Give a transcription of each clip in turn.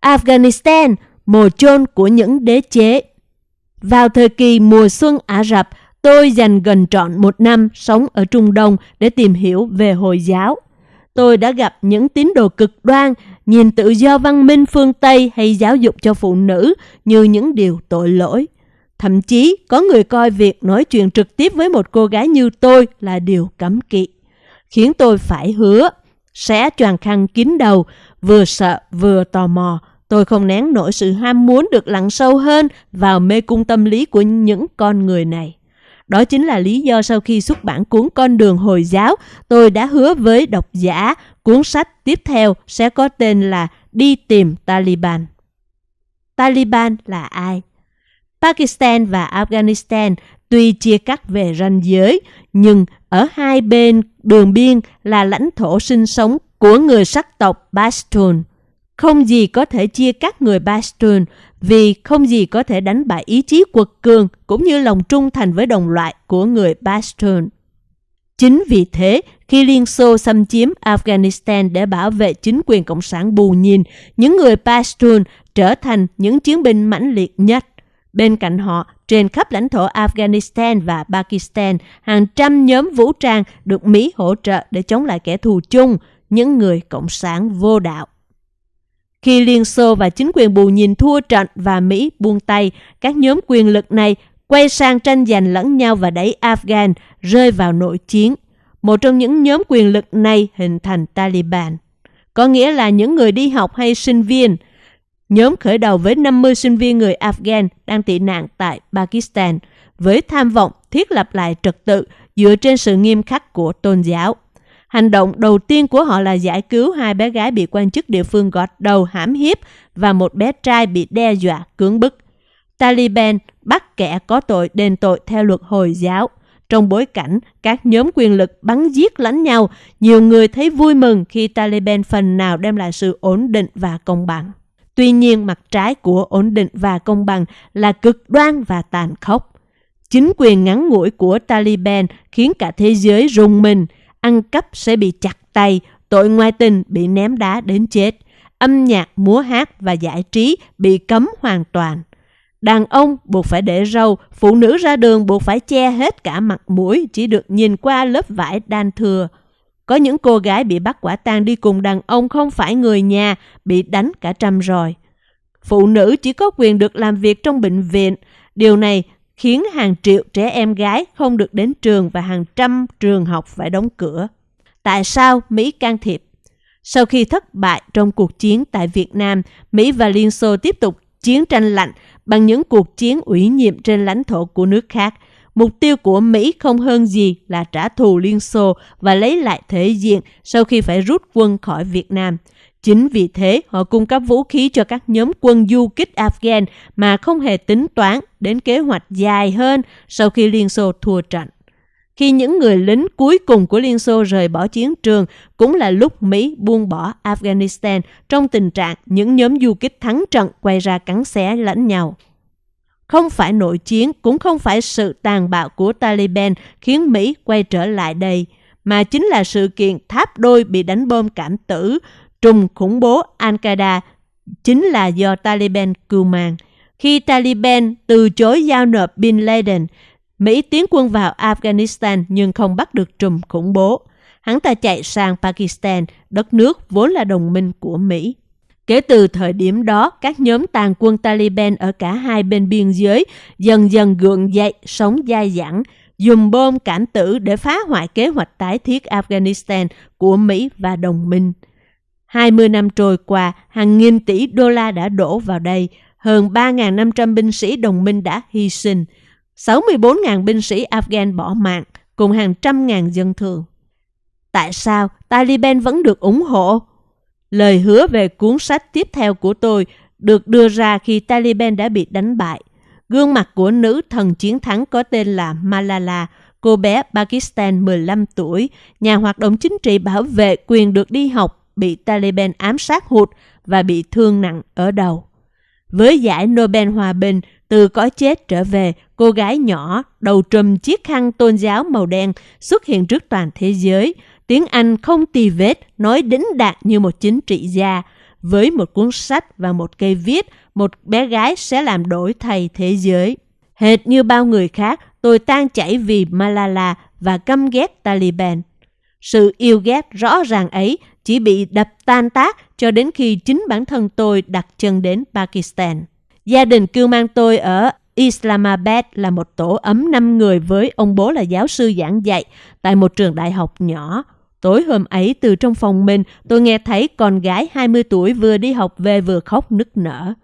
Afghanistan, mồ chôn của những đế chế. Vào thời kỳ mùa xuân Ả Rập, tôi dành gần trọn một năm sống ở Trung Đông để tìm hiểu về Hồi giáo. Tôi đã gặp những tín đồ cực đoan, nhìn tự do văn minh phương Tây hay giáo dục cho phụ nữ như những điều tội lỗi. Thậm chí có người coi việc nói chuyện trực tiếp với một cô gái như tôi là điều cấm kỵ, khiến tôi phải hứa sẽ choàng khăn kín đầu, vừa sợ vừa tò mò. Tôi không nén nổi sự ham muốn được lặn sâu hơn vào mê cung tâm lý của những con người này. Đó chính là lý do sau khi xuất bản cuốn Con đường Hồi giáo, tôi đã hứa với độc giả cuốn sách tiếp theo sẽ có tên là Đi tìm Taliban. Taliban là ai? Pakistan và Afghanistan tuy chia cắt về ranh giới, nhưng ở hai bên đường biên là lãnh thổ sinh sống của người sắc tộc Pashtun. Không gì có thể chia cắt người Pashtun vì không gì có thể đánh bại ý chí quật cường cũng như lòng trung thành với đồng loại của người Pashtun. Chính vì thế, khi Liên Xô xâm chiếm Afghanistan để bảo vệ chính quyền Cộng sản bù nhìn, những người Pashtun trở thành những chiến binh mãnh liệt nhất. Bên cạnh họ, trên khắp lãnh thổ Afghanistan và Pakistan, hàng trăm nhóm vũ trang được Mỹ hỗ trợ để chống lại kẻ thù chung, những người Cộng sản vô đạo. Khi Liên Xô và chính quyền bù nhìn thua trận và Mỹ buông tay, các nhóm quyền lực này quay sang tranh giành lẫn nhau và đẩy Afghan rơi vào nội chiến. Một trong những nhóm quyền lực này hình thành Taliban. Có nghĩa là những người đi học hay sinh viên. Nhóm khởi đầu với 50 sinh viên người Afghan đang tị nạn tại Pakistan với tham vọng thiết lập lại trật tự dựa trên sự nghiêm khắc của tôn giáo. Hành động đầu tiên của họ là giải cứu hai bé gái bị quan chức địa phương gọt đầu hãm hiếp và một bé trai bị đe dọa cưỡng bức. Taliban bắt kẻ có tội đền tội theo luật Hồi giáo. Trong bối cảnh các nhóm quyền lực bắn giết lẫn nhau, nhiều người thấy vui mừng khi Taliban phần nào đem lại sự ổn định và công bằng. Tuy nhiên, mặt trái của ổn định và công bằng là cực đoan và tàn khốc. Chính quyền ngắn ngủi của Taliban khiến cả thế giới rùng mình, ăn cắp sẽ bị chặt tay, tội ngoại tình bị ném đá đến chết, âm nhạc, múa hát và giải trí bị cấm hoàn toàn. Đàn ông buộc phải để râu, phụ nữ ra đường buộc phải che hết cả mặt mũi, chỉ được nhìn qua lớp vải đan thừa. Có những cô gái bị bắt quả tang đi cùng đàn ông không phải người nhà, bị đánh cả trăm rồi. Phụ nữ chỉ có quyền được làm việc trong bệnh viện. Điều này khiến hàng triệu trẻ em gái không được đến trường và hàng trăm trường học phải đóng cửa. Tại sao Mỹ can thiệp? Sau khi thất bại trong cuộc chiến tại Việt Nam, Mỹ và Liên Xô tiếp tục chiến tranh lạnh bằng những cuộc chiến ủy nhiệm trên lãnh thổ của nước khác. Mục tiêu của Mỹ không hơn gì là trả thù Liên Xô và lấy lại thể diện sau khi phải rút quân khỏi Việt Nam. Chính vì thế, họ cung cấp vũ khí cho các nhóm quân du kích Afghan mà không hề tính toán đến kế hoạch dài hơn sau khi Liên Xô thua trận. Khi những người lính cuối cùng của Liên Xô rời bỏ chiến trường, cũng là lúc Mỹ buông bỏ Afghanistan trong tình trạng những nhóm du kích thắng trận quay ra cắn xé lẫn nhau. Không phải nội chiến, cũng không phải sự tàn bạo của Taliban khiến Mỹ quay trở lại đây, mà chính là sự kiện tháp đôi bị đánh bom cảm tử, trùng khủng bố Al-Qaeda chính là do Taliban cưu mang. Khi Taliban từ chối giao nộp Bin Laden, Mỹ tiến quân vào Afghanistan nhưng không bắt được trùm khủng bố. Hắn ta chạy sang Pakistan, đất nước vốn là đồng minh của Mỹ. Kể từ thời điểm đó, các nhóm tàn quân Taliban ở cả hai bên biên giới dần dần gượng dậy, sống dai dẳng, dùng bom cảm tử để phá hoại kế hoạch tái thiết Afghanistan của Mỹ và đồng minh. 20 năm trôi qua, hàng nghìn tỷ đô la đã đổ vào đây, hơn 3.500 binh sĩ đồng minh đã hy sinh, 64.000 binh sĩ Afghan bỏ mạng, cùng hàng trăm ngàn dân thường. Tại sao Taliban vẫn được ủng hộ? Lời hứa về cuốn sách tiếp theo của tôi được đưa ra khi Taliban đã bị đánh bại. Gương mặt của nữ thần chiến thắng có tên là Malala, cô bé Pakistan 15 tuổi, nhà hoạt động chính trị bảo vệ quyền được đi học, bị Taliban ám sát hụt và bị thương nặng ở đầu. Với giải Nobel Hòa Bình, từ cõi chết trở về, cô gái nhỏ, đầu trùm chiếc khăn tôn giáo màu đen xuất hiện trước toàn thế giới. Tiếng Anh không tì vết, nói đính đạt như một chính trị gia. với một cuốn sách và một cây viết, một bé gái sẽ làm đổi thay thế giới. Hệt như bao người khác, tôi tan chảy vì Malala và căm ghét Taliban. Sự yêu ghét rõ ràng ấy chỉ bị đập tan tác cho đến khi chính bản thân tôi đặt chân đến Pakistan. Gia đình cưu mang tôi ở Islamabad là một tổ ấm 5 người với ông bố là giáo sư giảng dạy tại một trường đại học nhỏ. Tối hôm ấy từ trong phòng mình tôi nghe thấy con gái 20 tuổi vừa đi học về vừa khóc nức nở.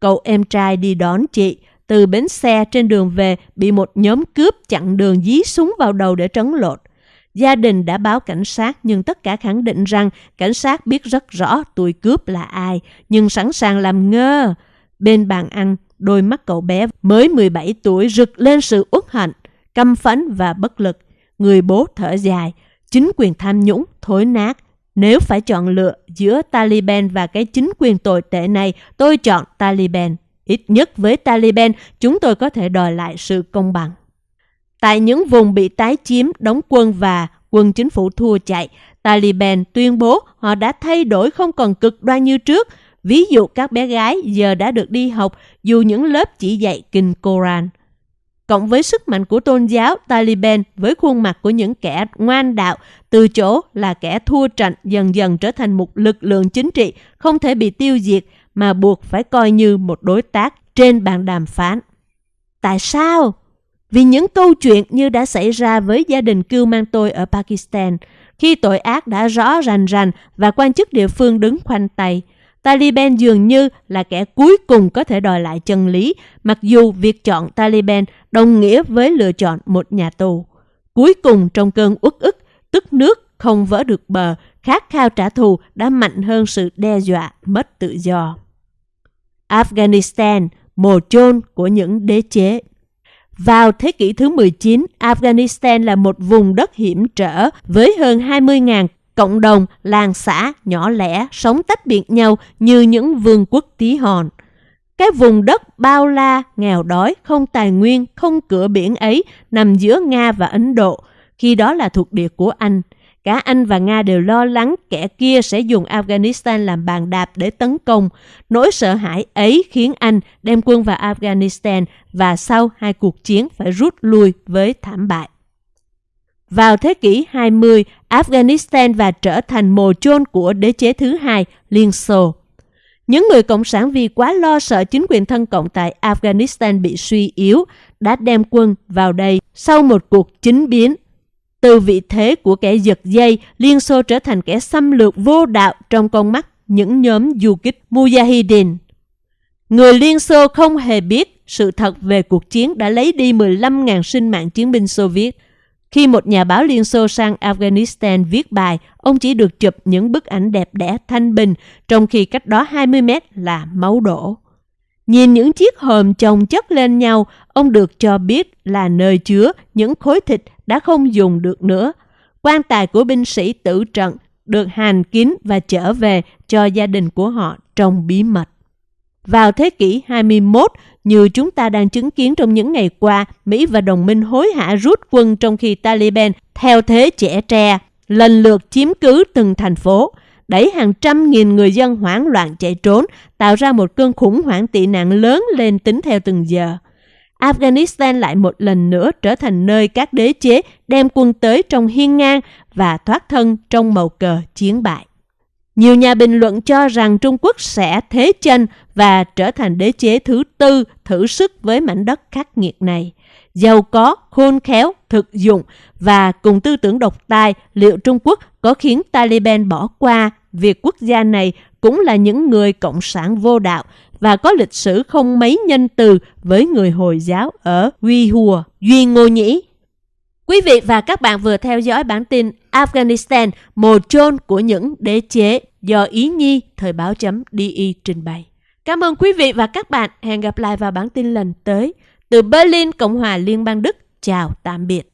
Cậu em trai đi đón chị, từ bến xe trên đường về bị một nhóm cướp chặn đường dí súng vào đầu để trấn lột. Gia đình đã báo cảnh sát nhưng tất cả khẳng định rằng cảnh sát biết rất rõ tuổi cướp là ai, nhưng sẵn sàng làm ngơ. Bên bàn ăn, đôi mắt cậu bé mới 17 tuổi rực lên sự uất hận, căm phẫn và bất lực. Người bố thở dài, chính quyền tham nhũng, thối nát. Nếu phải chọn lựa giữa Taliban và cái chính quyền tồi tệ này, tôi chọn Taliban. Ít nhất với Taliban, chúng tôi có thể đòi lại sự công bằng. Tại những vùng bị tái chiếm, đóng quân và quân chính phủ thua chạy, Taliban tuyên bố họ đã thay đổi không còn cực đoan như trước. Ví dụ các bé gái giờ đã được đi học dù những lớp chỉ dạy kinh Koran. Cộng với sức mạnh của tôn giáo, Taliban với khuôn mặt của những kẻ ngoan đạo từ chỗ là kẻ thua trận dần dần trở thành một lực lượng chính trị không thể bị tiêu diệt mà buộc phải coi như một đối tác trên bàn đàm phán. Tại sao? Vì những câu chuyện như đã xảy ra với gia đình cưu mang tôi ở Pakistan, khi tội ác đã rõ rành rành và quan chức địa phương đứng khoanh tay, Taliban dường như là kẻ cuối cùng có thể đòi lại chân lý, mặc dù việc chọn Taliban đồng nghĩa với lựa chọn một nhà tù. Cuối cùng trong cơn uất ức, tức nước không vỡ được bờ, khát khao trả thù đã mạnh hơn sự đe dọa mất tự do. Afghanistan, mồ chôn của những đế chế vào thế kỷ thứ 19, Afghanistan là một vùng đất hiểm trở với hơn 20.000 cộng đồng, làng xã nhỏ lẻ sống tách biệt nhau như những vương quốc tí hon. Cái vùng đất bao la, nghèo đói, không tài nguyên, không cửa biển ấy nằm giữa Nga và Ấn Độ, khi đó là thuộc địa của Anh. Cả Anh và Nga đều lo lắng kẻ kia sẽ dùng Afghanistan làm bàn đạp để tấn công. Nỗi sợ hãi ấy khiến Anh đem quân vào Afghanistan và sau hai cuộc chiến phải rút lui với thảm bại. Vào thế kỷ 20, Afghanistan và trở thành mồ chôn của đế chế thứ hai, Liên Xô. Những người Cộng sản vì quá lo sợ chính quyền thân cộng tại Afghanistan bị suy yếu, đã đem quân vào đây sau một cuộc chính biến từ vị thế của kẻ giật dây, Liên Xô trở thành kẻ xâm lược vô đạo trong con mắt những nhóm du kích Mujahideen. Người Liên Xô không hề biết sự thật về cuộc chiến đã lấy đi 15.000 sinh mạng chiến binh Xô Viết. Khi một nhà báo Liên Xô sang Afghanistan viết bài, ông chỉ được chụp những bức ảnh đẹp đẽ thanh bình, trong khi cách đó 20 mét là máu đổ. Nhìn những chiếc hòm chồng chất lên nhau, ông được cho biết là nơi chứa những khối thịt đã không dùng được nữa. Quan tài của binh sĩ tử trận được hàn kín và trở về cho gia đình của họ trong bí mật. Vào thế kỷ 21, như chúng ta đang chứng kiến trong những ngày qua, Mỹ và đồng minh hối hả rút quân trong khi Taliban theo thế trẻ tre, lần lượt chiếm cứ từng thành phố đẩy hàng trăm nghìn người dân hoảng loạn chạy trốn, tạo ra một cơn khủng hoảng tị nạn lớn lên tính theo từng giờ. Afghanistan lại một lần nữa trở thành nơi các đế chế đem quân tới trong hiên ngang và thoát thân trong màu cờ chiến bại. Nhiều nhà bình luận cho rằng Trung Quốc sẽ thế chân và trở thành đế chế thứ tư thử sức với mảnh đất khắc nghiệt này. Giàu có, khôn khéo, thực dụng và cùng tư tưởng độc tài, liệu Trung Quốc có khiến Taliban bỏ qua việc quốc gia này cũng là những người cộng sản vô đạo và có lịch sử không mấy nhân từ với người Hồi giáo ở Uy Hùa, Duy Ngô Nhĩ. Quý vị và các bạn vừa theo dõi bản tin Afghanistan, mồ chôn của những đế chế do Ý Nhi Thời báo chấm DI trình bày. Cảm ơn quý vị và các bạn. Hẹn gặp lại vào bản tin lần tới. Từ Berlin, Cộng hòa Liên bang Đức. Chào tạm biệt.